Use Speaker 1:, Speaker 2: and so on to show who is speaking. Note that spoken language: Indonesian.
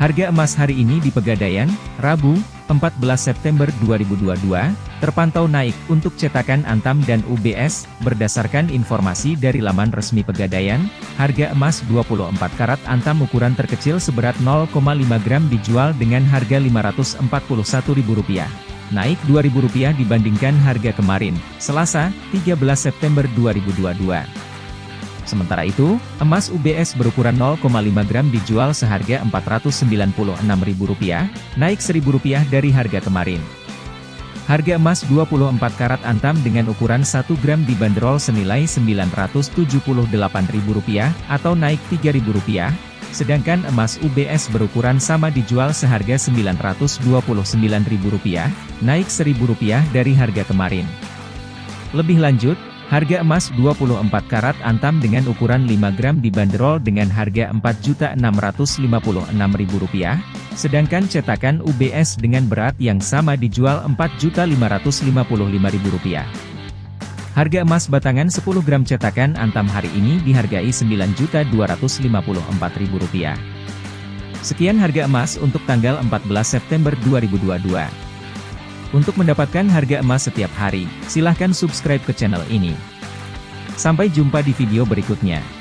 Speaker 1: Harga emas hari ini di Pegadaian, Rabu, 14 September 2022, terpantau naik untuk cetakan Antam dan UBS, berdasarkan informasi dari laman resmi Pegadaian, harga emas 24 karat Antam ukuran terkecil seberat 0,5 gram dijual dengan harga Rp541.000. Naik Rp2.000 dibandingkan harga kemarin, Selasa, 13 September 2022. Sementara itu, emas UBS berukuran 0,5 gram dijual seharga Rp496.000, naik Rp1.000 dari harga kemarin. Harga emas 24 karat antam dengan ukuran 1 gram dibanderol senilai Rp978.000 atau naik Rp3.000, sedangkan emas UBS berukuran sama dijual seharga Rp929.000, naik Rp1.000 dari harga kemarin. Lebih lanjut, Harga emas 24 karat antam dengan ukuran 5 gram dibanderol dengan harga Rp4.656.000, sedangkan cetakan UBS dengan berat yang sama dijual Rp4.555.000. Harga emas batangan 10 gram cetakan antam hari ini dihargai Rp9.254.000. Sekian harga emas untuk tanggal 14 September 2022. Untuk mendapatkan harga emas setiap hari, silahkan subscribe ke channel ini. Sampai jumpa di video berikutnya.